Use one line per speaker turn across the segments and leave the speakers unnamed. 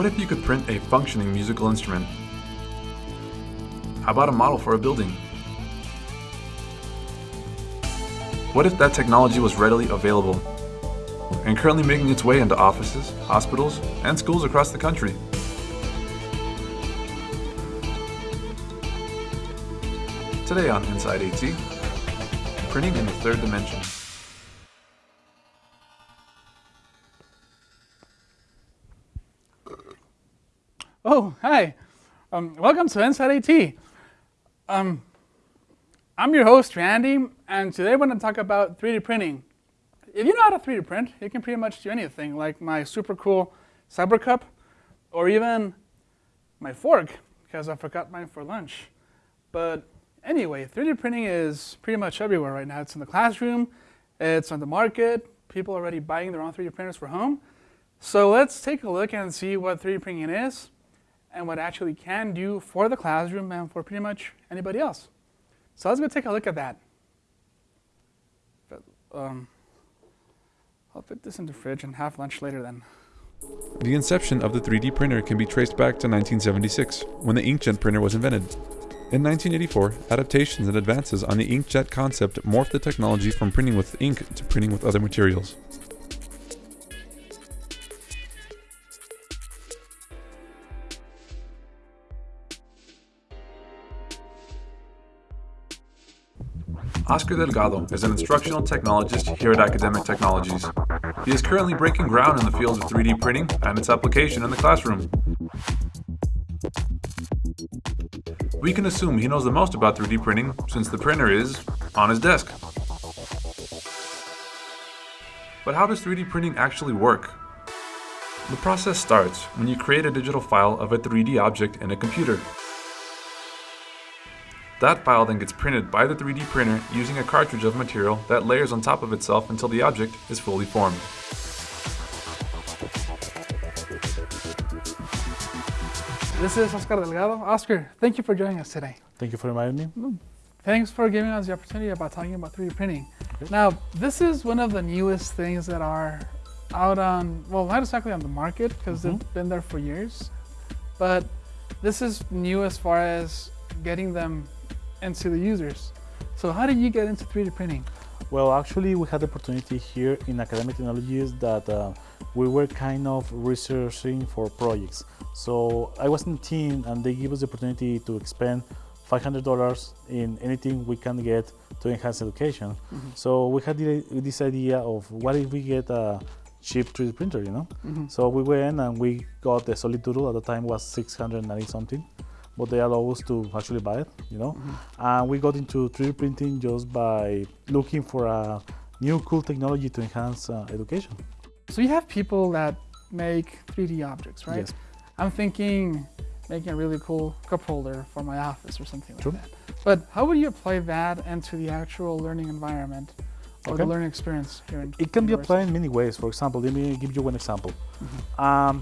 What if you could print a functioning musical instrument? How about a model for a building? What if that technology was readily available and currently making its way into offices, hospitals, and schools across the country? Today on Inside AT, printing in the third dimension.
Oh, hi. Um, welcome to Inside AT. Um, I'm your host, Randy, and today we're going to talk about 3D printing. If you know how to 3D print, you can pretty much do anything, like my super cool Cyber Cup, or even my fork, because I forgot mine for lunch. But anyway, 3D printing is pretty much everywhere right now. It's in the classroom, it's on the market, people are already buying their own 3D printers for home. So let's take a look and see what 3D printing is and what actually can do for the classroom and for pretty much anybody else. So let's go take a look at that. But, um, I'll put this in the fridge and have lunch later then.
The inception of the 3D printer can be traced back to 1976, when the inkjet printer was invented. In 1984, adaptations and advances on the inkjet concept morphed the technology from printing with ink to printing with other materials. Oscar Delgado is an instructional technologist here at Academic Technologies. He is currently breaking ground in the field of 3D printing and its application in the classroom. We can assume he knows the most about 3D printing since the printer is on his desk. But how does 3D printing actually work? The process starts when you create a digital file of a 3D object in a computer. That file then gets printed by the 3D printer using a cartridge of material that layers on top of itself until the object is fully formed.
This is Oscar Delgado. Oscar, thank you for joining us today.
Thank you for inviting me.
Mm, thanks for giving us the opportunity about talking about 3D printing. Okay. Now, this is one of the newest things that are out on, well, not exactly on the market because mm -hmm. they've been there for years, but this is new as far as getting them and to the users. So how did you get into 3D printing?
Well, actually, we had the opportunity here in Academic Technologies that uh, we were kind of researching for projects. So I was in a team and they give us the opportunity to expend $500 in anything we can get to enhance education. Mm -hmm. So we had this idea of what if we get a cheap 3D printer, you know? Mm -hmm. So we went and we got the Solidoodle at the time was 690 something but they allow us to actually buy it, you know. Mm -hmm. And we got into 3D printing just by looking for a new cool technology to enhance uh, education.
So you have people that make 3D objects, right?
Yes.
I'm thinking making a really cool cup holder for my office or something like True. that. But how would you apply that into the actual learning environment or okay. the learning experience here in
It can be applied in many ways. For example, let me give you one example. Mm -hmm. um,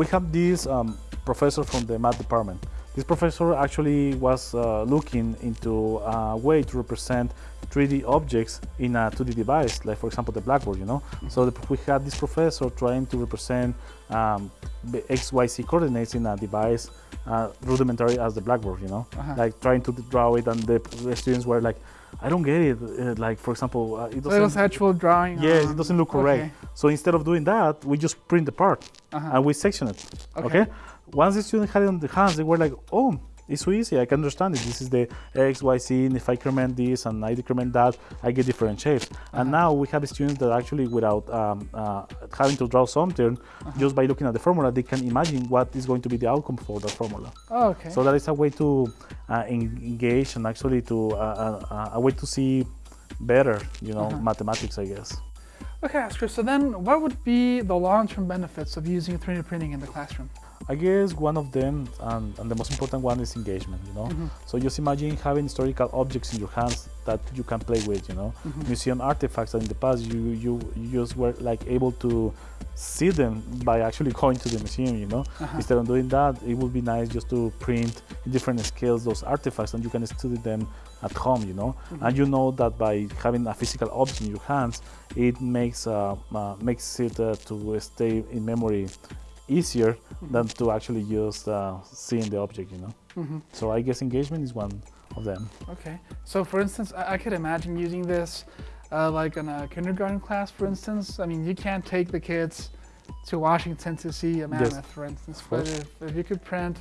we have this um, professor from the math department this professor actually was uh, looking into a way to represent 3D objects in a 2D device, like for example the blackboard, you know. Mm -hmm. So the, we had this professor trying to represent um, the XYZ coordinates in a device uh, rudimentary as the blackboard, you know, uh -huh. like trying to draw it, and the, the, students were like, I don't get it. Uh, like for example, uh,
it doesn't. So it was actual drawing.
Yes, it doesn't look correct. Okay. So instead of doing that, we just print the part -huh. and we section it. okay? okay? Once the students had it on the hands, they were like, oh, it's so easy, I can understand it. This is the X, Y, Z, and if I increment this and I decrement that, I get different shapes. Uh -huh. And now we have students that actually, without um, uh, having to draw something, uh -huh. just by looking at the formula, they can imagine what is going to be the outcome for that formula.
Oh, okay.
So that is a way to uh, engage and actually to uh, uh, a way to see better, you know, -huh. mathematics, I guess.
Okay, Oscar, so then what would be the long-term benefits of using 3D printing in the classroom?
I guess one of them, and, and the most important one, is engagement. You know, mm -hmm. so just imagine having historical objects in your hands that you can play with. You know, mm -hmm. museum artifacts that in the past you you you just were like able to see them by actually going to the museum. You know, uh -huh. instead of doing that, it would be nice just to print in different scales those artifacts, and you can study them at home. You know, mm -hmm. and you know that by having a physical object in your hands, it makes uh, uh makes it uh, to stay in memory easier than to actually just uh, seeing the object, you know. So I guess engagement is one of them.
Okay. So for instance, I, I could imagine using this uh, like in a kindergarten class, for instance. I mean, you can't take the kids to Washington to see a mammoth, for instance. But if, if you could print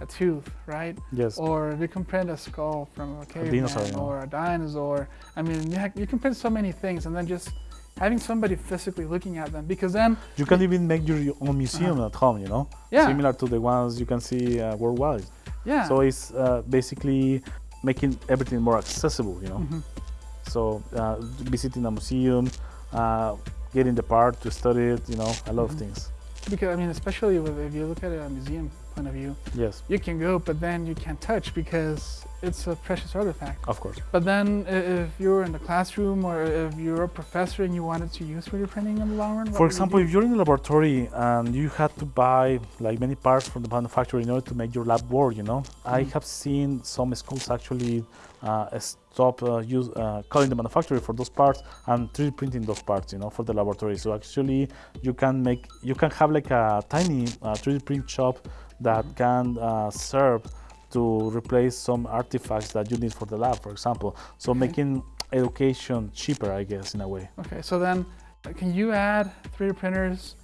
a tooth, right?
Yes.
Or if you can print a skull from a caveman
dinosaur, yeah.
or a dinosaur. I mean, you, ha- you can print so many things, and then just having somebody physically looking at them, because then
You can even make your own museum at home, you know.
Yeah.
similar to the ones you can see uh, worldwide.
yeah.
So it's uh, basically making everything more accessible, you know.
Mm-hmm.
So uh, visiting a museum, uh, getting the part to study it, you know, a lot
Mm-hmm.
of things.
because I mean, especially with, if you look at a museum point of view,
Yes,
you can go, but then you can't touch because it's a precious artifact.
of course.
But then, if you're in the classroom or if you're a professor and you wanted to use 3D printing in the long run,
For
would you
example, if you're in the laboratory and you had to buy like many parts from the manufacturer in order to make your lab work, you know,
Mm-hmm.
I have seen some schools actually uh, stop uh, use uh, calling the manufacturer for those parts and 3D printing those parts, you know, for the laboratory. So actually, you can make you can have like a tiny uh, 3D print shop that
Mm-hmm.
can uh, serve to replace some artifacts that you need for the lab, for example. So
Okay.
making education cheaper, I guess, in a way.
Okay, so then, uh, can you add 3D printers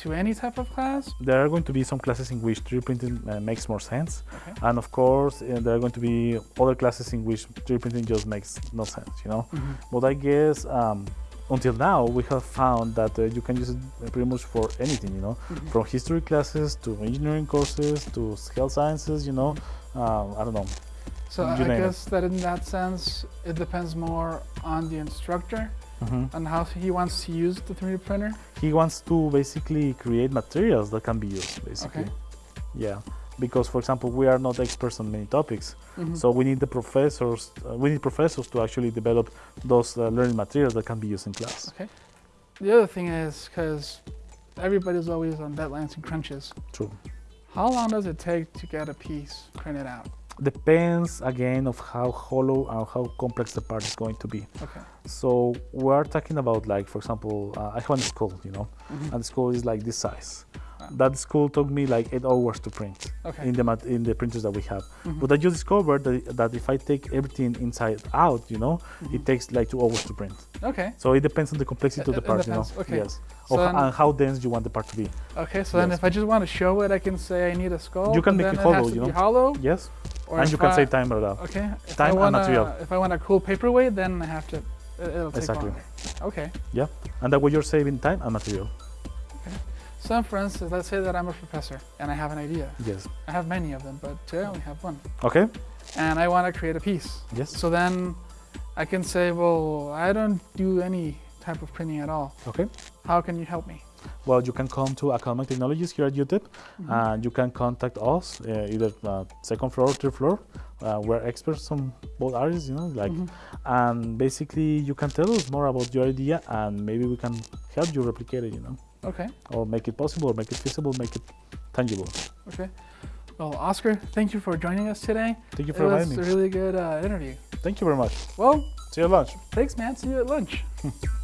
to any type of class?
there are going to be some classes in which 3D printing uh, makes more sense,
Okay.
and of course uh, there are going to be other classes in which 3D printing just makes no sense, you know. But I guess um, until now we have found that uh, you can use it pretty much for anything, you know, from history classes to engineering courses to health sciences, you know. Um, I don't know.
So I
name it.
guess that in that sense, it depends more on the instructor
Mhm.
and how he wants to use the 3D printer.
He wants to basically create materials that can be used, basically.
Okay.
Yeah, because for example, we are not experts on many topics,
Mhm.
so we need the professors. Uh, we need professors to actually develop those uh, learning materials that can be used in class. Okay.
The other thing is because everybody's always on deadlines and crunches.
True.
How long does it take to get a piece printed out?
Depends again of how hollow and how complex the part is going to be.
Okay.
So we are talking about like, for example, uh, I have a school, you know,
Mhm.
and the school is like this size.
Ah.
That school took me like eight hours to print
Okay.
in the in the printers that we have.
Mhm.
But I just discovered that, that if I take everything inside out, you know,
Mm-hmm.
it takes like two hours to print.
Okay.
So it depends on the complexity
It-
of the
it
part, you know.
okay.
Yes.
So then-
and how dense you want the part to be.
Okay. So then, if I just want to show it, I can say I need a skull.
You can make it
it
hollow,
to
you know.
hollow.
Yes.
Or
and you can
I-
save time or that.
Okay. If
Time
I
and
wanna,
material.
If I want a cool paperweight, then I have to. it- It'll take
Exactly.
longer. Okay.
Yeah. And that way you're saving time and material.
So, for instance, let's say that I'm a professor and I have an idea.
Yes.
I have many of them, but today I only have one.
Okay.
And I want to create a piece.
Yes.
So then I can say, well, I don't do any type of printing at all.
Okay.
How can you help me?
Well, you can come to Academic Technologies here at UTEP,
Mm-hmm.
and you can contact us uh, either uh, second floor or third floor. Uh, we're experts on both areas, you know, like,
Mhm.
and basically you can tell us more about your idea, and maybe we can help you replicate it, you know,
Okay.
or make it possible, or make it feasible, make it tangible.
Okay. Well, Oscar, thank you for joining us today.
Thank you for
having
me.
It
was a
really good uh, interview.
Thank you very much.
Well,
See you at lunch.
thanks, man. See you at lunch.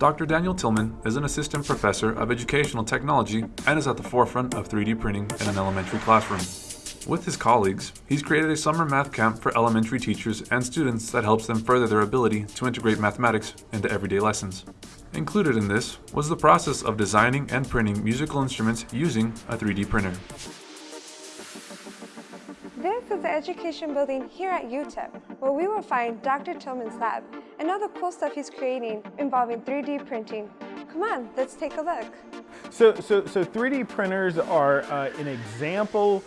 Dr. Daniel Tillman is an assistant professor of educational technology and is at the forefront of 3D printing in an elementary classroom. With his colleagues, he's created a summer math camp for elementary teachers and students that helps them further their ability to integrate mathematics into everyday lessons. Included in this was the process of designing and printing musical instruments using a 3D printer.
This is the education building here at UTEP, where we will find Dr. Tillman's lab and all the cool stuff he's creating involving 3D printing. Come on, let's take a look.
So, so, so 3D printers are uh, an example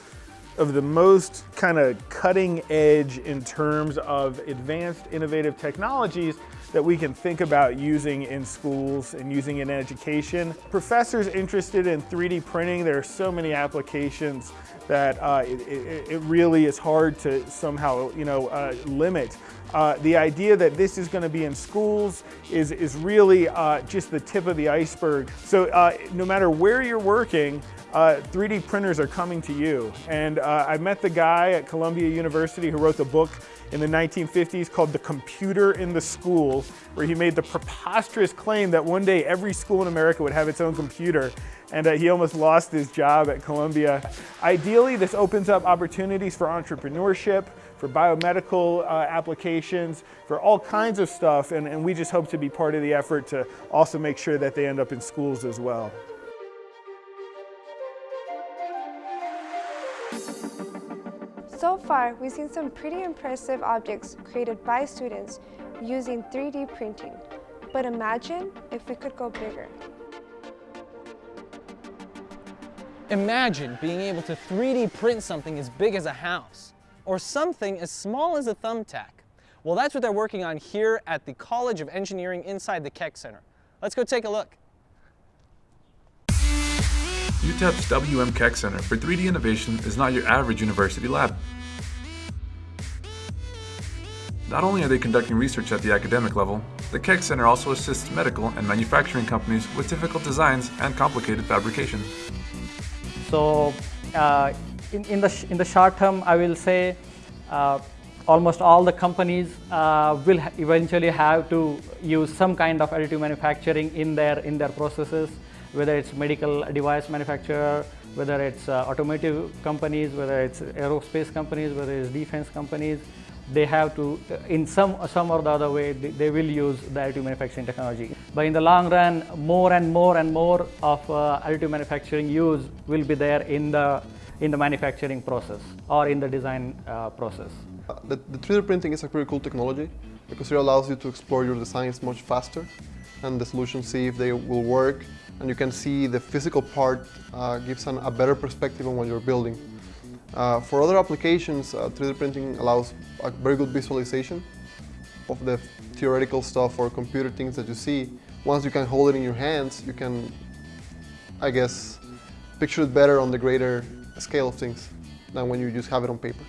of the most kind of cutting edge in terms of advanced innovative technologies that we can think about using in schools and using in education. Professors interested in 3D printing, there are so many applications that uh, it, it, really is hard to somehow, you know, uh, limit. Uh, the idea that this is going to be in schools is, is really uh, just the tip of the iceberg. So uh, no matter where you're working, 3D uh, printers are coming to you. And I met the guy at Columbia University who wrote the book in the 1950s called The Computer in the School, where he made the preposterous claim that one day every school in America would have its own computer. And uh, he almost lost his job at Columbia. Ideally, this opens up opportunities for entrepreneurship, for biomedical uh, applications, for all kinds of stuff. And, and we just hope to be part of the effort to also make sure that they end up in schools as well.
Far, we've seen some pretty impressive objects created by students using 3D printing. But imagine if we could go bigger.
Imagine being able to 3D print something as big as a house, or something as small as a thumbtack. Well, that's what they're working on here at the College of Engineering inside the Keck Center. Let's go take a look.
UTEP's WM Keck Center for 3D Innovation is not your average university lab. Not only are they conducting research at the academic level, the Keck Center also assists medical and manufacturing companies with difficult designs and complicated fabrication.
So, uh, in, in, the in the short term, I will say uh, almost all the companies uh, will ha eventually have to use some kind of additive manufacturing in their in their processes whether it's medical device manufacturer, whether it's uh, automotive companies, whether it's aerospace companies, whether it's defense companies, they have to, in some, some or the other way, they, they, will use the additive manufacturing technology. But in the long run, more and more and more of uh, additive manufacturing use will be there in the, in the manufacturing process or in the design uh, process.
Uh, the, the 3D printing is a pretty cool technology because it allows you to explore your designs much faster and the solutions, see if they will work and you can see the physical part uh, gives an, a better perspective on what you're building. Uh, for other applications, uh, 3D printing allows a very good visualization of the theoretical stuff or computer things that you see. Once you can hold it in your hands, you can, I guess, picture it better on the greater scale of things than when you just have it on paper.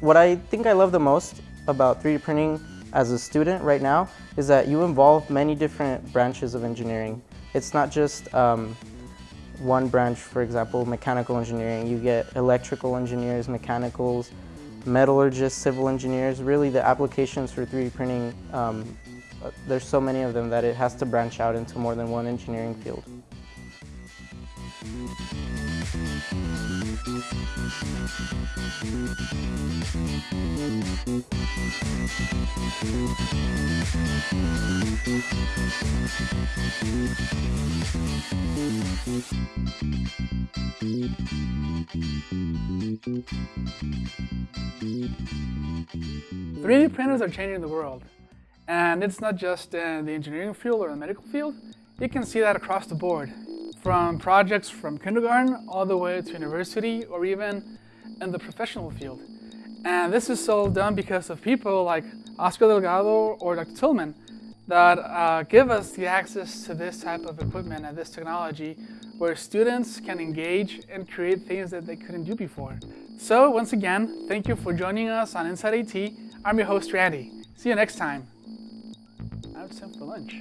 What I think I love the most about 3D printing as a student right now is that you involve many different branches of engineering. It's not just um, one branch, for example, mechanical engineering. You get electrical engineers, mechanicals, metallurgists, civil engineers. Really the applications for 3D printing, um, uh, there's so many of them that it has to branch out into more than one engineering field.
3D printers are changing the world. And it's not just in the engineering field or the medical field. You can see that across the board from projects from kindergarten all the way to university or even in the professional field. And this is all done because of people like Oscar Delgado or Dr. Tillman that uh, give us the access to this type of equipment and this technology where students can engage and create things that they couldn't do before. So once again, thank you for joining us on Inside AT. I'm your host, Randy. See you next time. Now it's time for lunch.